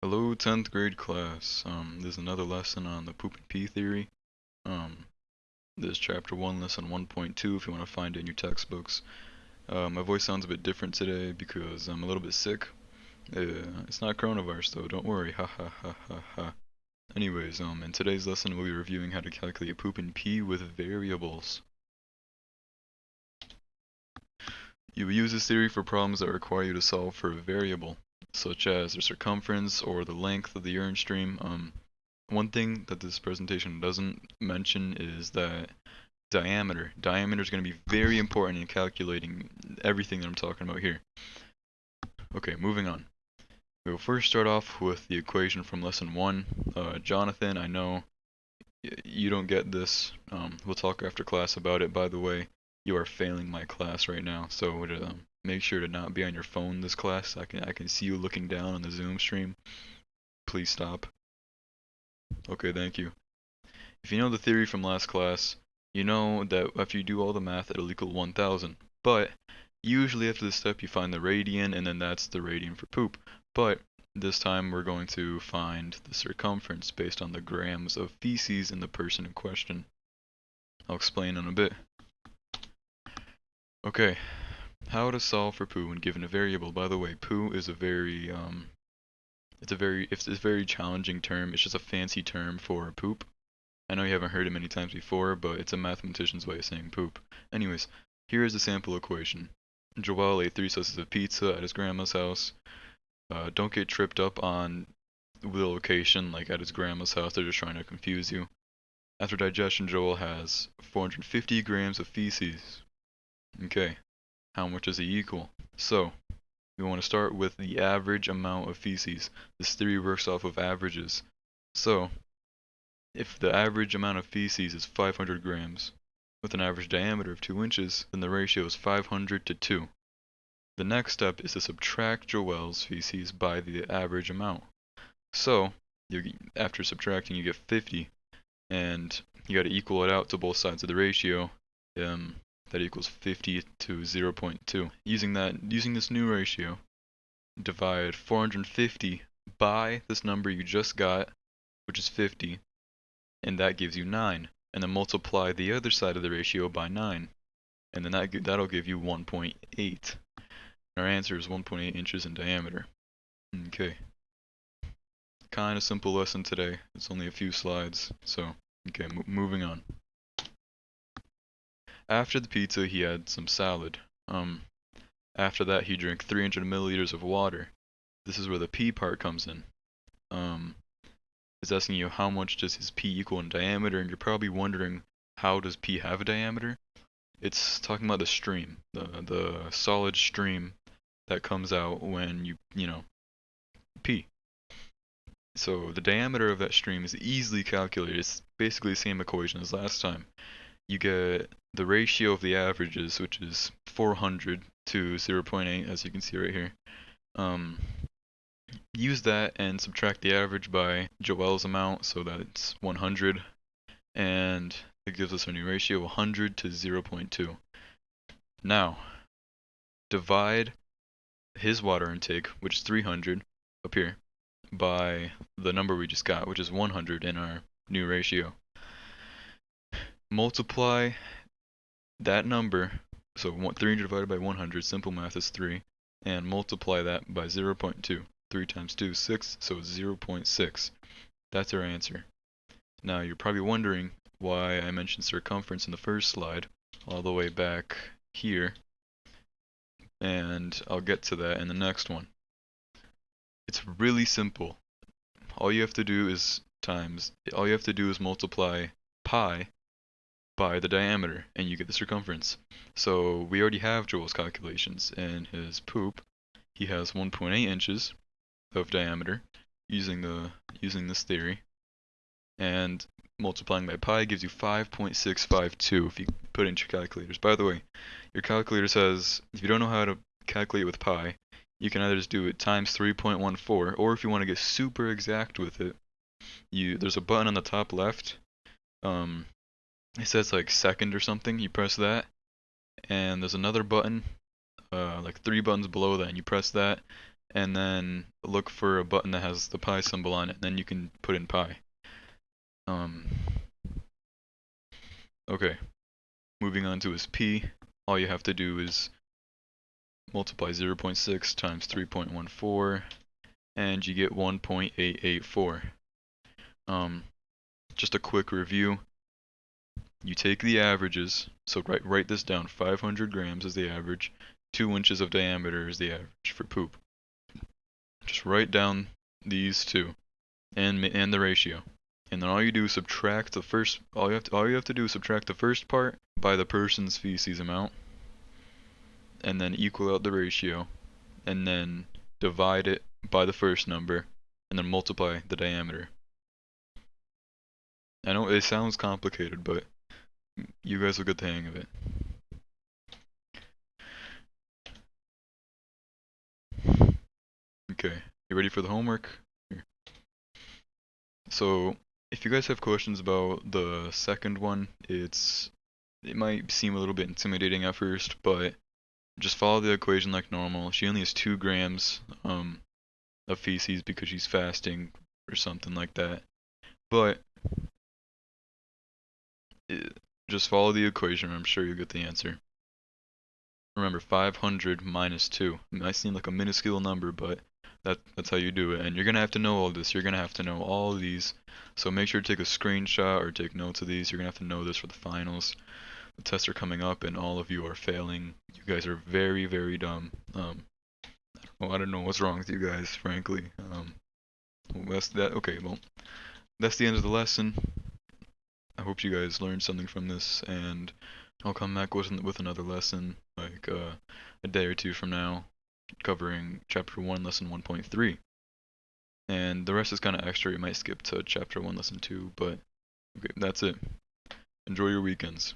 Hello, 10th grade class. Um, there's another lesson on the poop and pee theory. Um, there's chapter 1, lesson 1.2 if you want to find it in your textbooks. Uh, my voice sounds a bit different today because I'm a little bit sick. Uh, it's not coronavirus though, don't worry, ha ha ha ha ha. Anyways, um, in today's lesson we'll be reviewing how to calculate poop and pee with variables. You use this theory for problems that require you to solve for a variable such as the circumference or the length of the urine stream. Um, one thing that this presentation doesn't mention is that diameter. Diameter is going to be very important in calculating everything that I'm talking about here. Okay, moving on. We will first start off with the equation from lesson 1. Uh, Jonathan, I know you don't get this. Um, we'll talk after class about it. By the way, you are failing my class right now, so um, Make sure to not be on your phone this class. I can I can see you looking down on the Zoom stream. Please stop. Okay, thank you. If you know the theory from last class, you know that if you do all the math, it'll equal 1000. But usually after this step, you find the radian, and then that's the radian for poop. But this time we're going to find the circumference based on the grams of feces in the person in question. I'll explain in a bit. Okay, how to solve for poo when given a variable. By the way, poo is a very um, it's a very it's a very challenging term. It's just a fancy term for poop. I know you haven't heard it many times before, but it's a mathematician's way of saying poop. Anyways, here is a sample equation. Joel ate three slices of pizza at his grandma's house. Uh, don't get tripped up on the location, like at his grandma's house. They're just trying to confuse you. After digestion, Joel has 450 grams of feces. Okay, how much is it equal? So, we want to start with the average amount of feces. This theory works off of averages. So, if the average amount of feces is 500 grams, with an average diameter of 2 inches, then the ratio is 500 to 2. The next step is to subtract Joel's feces by the average amount. So, you, after subtracting you get 50, and you got to equal it out to both sides of the ratio. Um, that equals 50 to 0.2. Using that, using this new ratio, divide 450 by this number you just got, which is 50, and that gives you 9. And then multiply the other side of the ratio by 9, and then that, that'll give you 1.8. Our answer is 1.8 inches in diameter. Okay. Kind of simple lesson today. It's only a few slides, so okay, moving on. After the pizza, he had some salad. Um, after that, he drank 300 milliliters of water. This is where the P part comes in. Um, it's asking you how much does his P equal in diameter, and you're probably wondering how does P have a diameter? It's talking about the stream, the the solid stream that comes out when you you know pee. So the diameter of that stream is easily calculated. It's basically the same equation as last time you get the ratio of the averages, which is 400 to 0.8, as you can see right here. Um, use that and subtract the average by Joel's amount, so that it's 100, and it gives us a new ratio, 100 to 0.2. Now, divide his water intake, which is 300, up here, by the number we just got, which is 100 in our new ratio multiply that number, so 300 divided by 100, simple math is 3, and multiply that by 0 0.2. 3 times 2 is 6, so it's 0 0.6. That's our answer. Now you're probably wondering why I mentioned circumference in the first slide, all the way back here, and I'll get to that in the next one. It's really simple. All you have to do is times, all you have to do is multiply pi by the diameter and you get the circumference. So we already have Joel's calculations and his poop. He has 1.8 inches of diameter using the using this theory. And multiplying by pi gives you 5.652 if you put into your calculators. By the way, your calculator says if you don't know how to calculate with pi, you can either just do it times 3.14 or if you want to get super exact with it, you there's a button on the top left um, it says like second or something you press that and there's another button uh, like three buttons below that and you press that and then look for a button that has the pi symbol on it, and then you can put in pi. Um, okay, moving on to his p, all you have to do is multiply 0.6 times 3.14, and you get 1.884. Um, just a quick review. You take the averages, so write, write this down, 500 grams is the average, 2 inches of diameter is the average for poop. Just write down these two, and, and the ratio. And then all you do is subtract the first, all you have to, all you have to do is subtract the first part by the person's feces amount, and then equal out the ratio, and then divide it by the first number, and then multiply the diameter. I know it sounds complicated, but you guys will get the hang of it. Okay, you ready for the homework? Here. So, if you guys have questions about the second one, it's it might seem a little bit intimidating at first, but just follow the equation like normal. She only has two grams um, of feces because she's fasting or something like that. But just follow the equation. I'm sure you'll get the answer. Remember, 500 minus 2. It might seem like a minuscule number, but that that's how you do it. And you're gonna have to know all this. You're gonna have to know all these. So make sure to take a screenshot or take notes of these. You're gonna have to know this for the finals. The tests are coming up, and all of you are failing. You guys are very, very dumb. Um, well, I don't know what's wrong with you guys, frankly. Um, that's that. Okay, well, that's the end of the lesson. I hope you guys learned something from this, and I'll come back with with another lesson like uh, a day or two from now, covering chapter one, lesson 1.3. And the rest is kind of extra. You might skip to chapter one, lesson two, but okay, that's it. Enjoy your weekends.